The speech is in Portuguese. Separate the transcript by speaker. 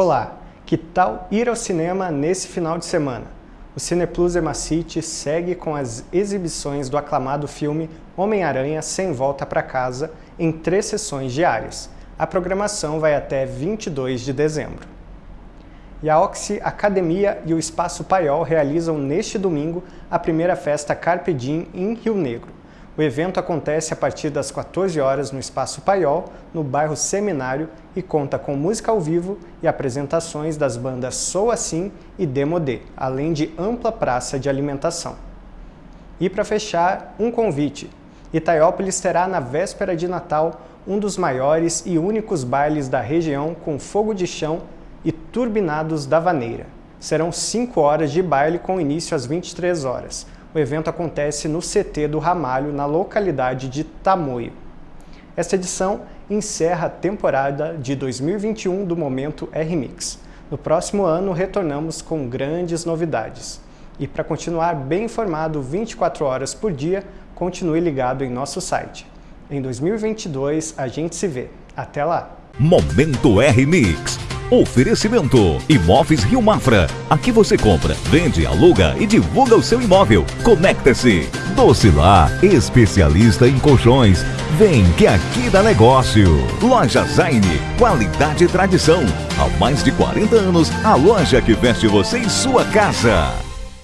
Speaker 1: Olá, que tal ir ao cinema nesse final de semana? O Cineplus Emacity segue com as exibições do aclamado filme Homem-Aranha Sem Volta para Casa em três sessões diárias. A programação vai até 22 de dezembro. E a Oxy Academia e o Espaço Paiol realizam neste domingo a primeira festa Carpe Diem em Rio Negro. O evento acontece a partir das 14 horas no Espaço Paiol, no bairro Seminário, e conta com música ao vivo e apresentações das bandas Sou Assim e Demodê, além de ampla praça de alimentação. E para fechar, um convite. Itaiópolis terá na véspera de Natal um dos maiores e únicos bailes da região com fogo de chão e turbinados da vaneira. Serão 5 horas de baile com início às 23 horas o evento acontece no CT do Ramalho, na localidade de Tamoio. Esta edição encerra a temporada de 2021 do Momento R-Mix. No próximo ano, retornamos com grandes novidades. E para continuar bem informado 24 horas por dia, continue ligado em nosso site. Em 2022, a gente se vê. Até lá!
Speaker 2: Momento R-Mix Oferecimento Imóveis Rio Mafra. Aqui você compra, vende, aluga e divulga o seu imóvel. Conecta-se. Docilar, especialista em colchões. Vem que aqui dá negócio. Loja Zaine, qualidade e tradição. Há mais de 40 anos, a loja que veste você em sua casa.